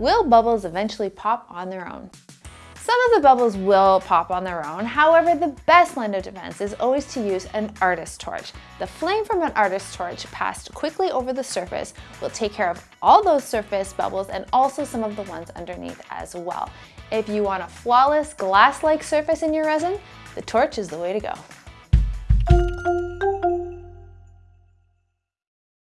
will bubbles eventually pop on their own? Some of the bubbles will pop on their own, however the best line of defense is always to use an artist torch. The flame from an artist torch passed quickly over the surface will take care of all those surface bubbles and also some of the ones underneath as well. If you want a flawless glass-like surface in your resin, the torch is the way to go.